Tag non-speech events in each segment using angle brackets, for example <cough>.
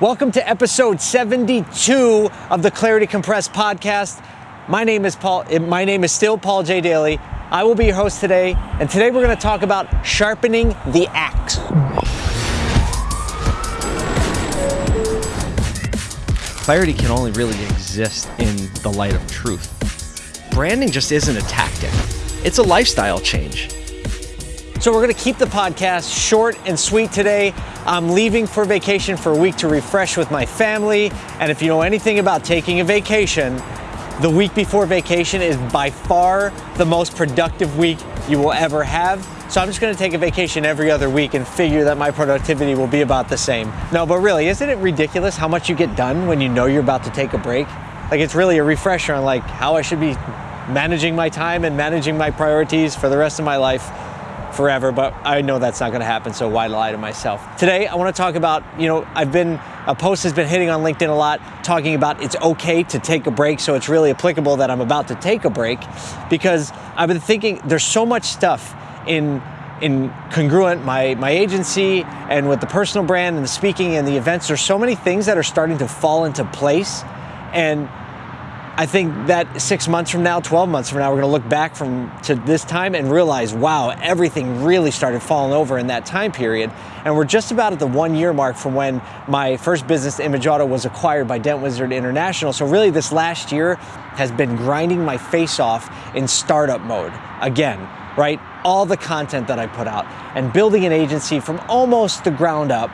Welcome to episode 72 of the Clarity Compressed podcast. My name is Paul. eh, My name is still Paul J. Daly. I will be your host today, and today we're going to talk about sharpening the axe. Clarity can only really exist in the light of truth. Branding just isn't a tactic, it's a lifestyle change. So we're to keep the podcast short and sweet today. I'm leaving for vacation for a week to refresh with my family, and if you know anything about taking a vacation, the week before vacation is by far the most productive week you will ever have. So I'm just to take a vacation every other week and figure that my productivity will be about the same. No, but really, isn't it ridiculous how much you get done when you know you're about to take a break? Like it's really a refresher on like how I should be managing my time and managing my priorities for the rest of my life forever, but I know that's not gonna happen, so why lie to myself? Today, I wanna talk about, you know, I've been, a post has been hitting on LinkedIn a lot, talking about it's okay to take a break, so it's really applicable that I'm about to take a break, because I've been thinking there's so much stuff in in congruent my my agency and with the personal brand and the speaking and the events there's so many things that are starting to fall into place and I think that six months from now, 12 months from now, we're going to look back from to this time and realize, wow, everything really started falling over in that time period. And we're just about at the one year mark from when my first business, Image Auto, was acquired by Dent Wizard International. So really, this last year has been grinding my face off in startup mode again, right? All the content that I put out and building an agency from almost the ground up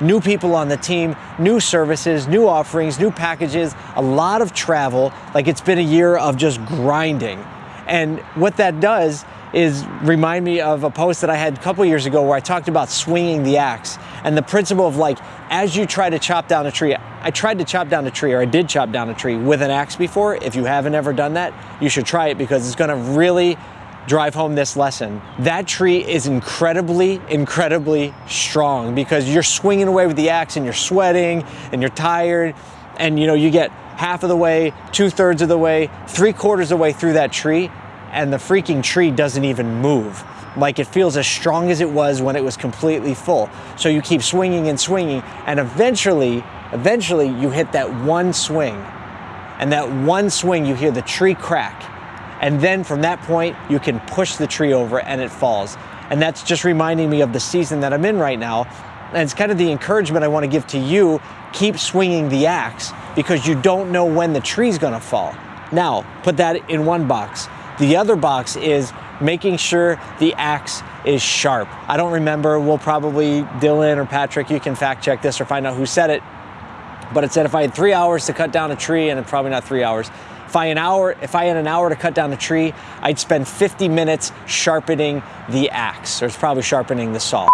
new people on the team, new services, new offerings, new packages, a lot of travel. Like it's been a year of just grinding. And what that does is remind me of a post that I had a couple years ago where I talked about swinging the axe and the principle of like, as you try to chop down a tree, I tried to chop down a tree or I did chop down a tree with an axe before. If you haven't ever done that, you should try it because it's gonna really drive home this lesson. That tree is incredibly, incredibly strong because you're swinging away with the axe and you're sweating and you're tired and you know you get half of the way, two thirds of the way, three quarters of the way through that tree and the freaking tree doesn't even move. Like it feels as strong as it was when it was completely full. So you keep swinging and swinging and eventually, eventually you hit that one swing. And that one swing you hear the tree crack and then from that point, you can push the tree over and it falls. And that's just reminding me of the season that I'm in right now. And it's kind of the encouragement I want to give to you keep swinging the axe because you don't know when the tree's going to fall. Now, put that in one box. The other box is making sure the axe is sharp. I don't remember, we'll probably, Dylan or Patrick, you can fact check this or find out who said it. But it said if I had three hours to cut down a tree, and probably not three hours, if I, an hour, if I had an hour to cut down a tree, I'd spend 50 minutes sharpening the axe, or it's probably sharpening the saw.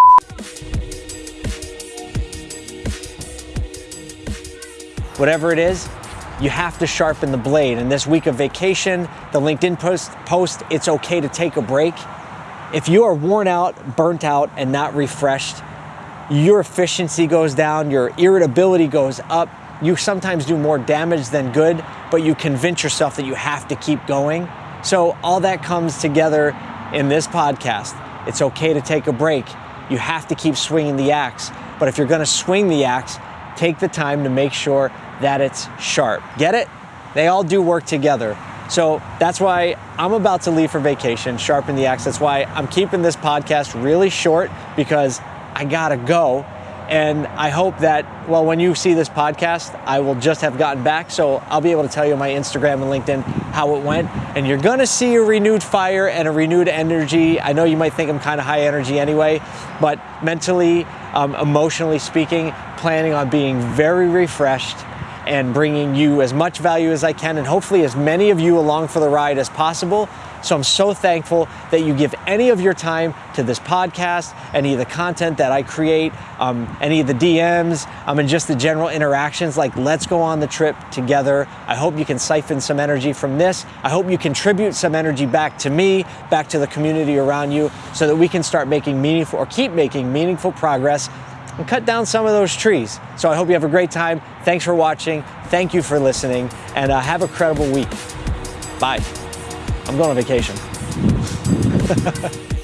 Whatever it is, you have to sharpen the blade. And this week of vacation, the LinkedIn post, post, it's okay to take a break. If you are worn out, burnt out, and not refreshed, your efficiency goes down, your irritability goes up. You sometimes do more damage than good, but you convince yourself that you have to keep going. So, all that comes together in this podcast. It's okay to take a break. You have to keep swinging the axe. But if you're gonna swing the axe, take the time to make sure that it's sharp. Get it? They all do work together. So that's why I'm about to leave for vacation, sharpen the axe. That's why I'm keeping this podcast really short because I gotta go. And I hope that, well, when you see this podcast, I will just have gotten back. So I'll be able to tell you on my Instagram and LinkedIn how it went. And you're gonna see a renewed fire and a renewed energy. I know you might think I'm kind of high energy anyway, but mentally, um, emotionally speaking, planning on being very refreshed and bringing you as much value as I can, and hopefully as many of you along for the ride as possible. So I'm so thankful that you give any of your time to this podcast, any of the content that I create, um, any of the DMs, um, and just the general interactions. Like, let's go on the trip together. I hope you can siphon some energy from this. I hope you contribute some energy back to me, back to the community around you, so that we can start making meaningful or keep making meaningful progress and cut down some of those trees. So I hope you have a great time. Thanks for watching. Thank you for listening, and uh, have a credible week. Bye. I'm going on vacation. <laughs>